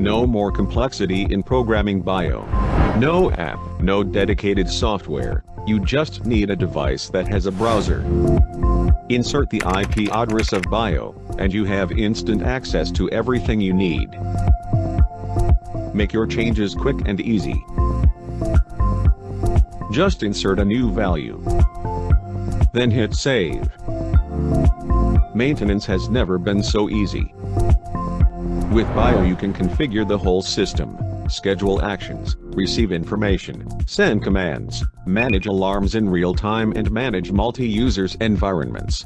No more complexity in programming Bio. No app, no dedicated software, you just need a device that has a browser. Insert the IP address of Bio, and you have instant access to everything you need. Make your changes quick and easy. Just insert a new value. Then hit save. Maintenance has never been so easy. With Bio you can configure the whole system, schedule actions, receive information, send commands, manage alarms in real time and manage multi-users environments.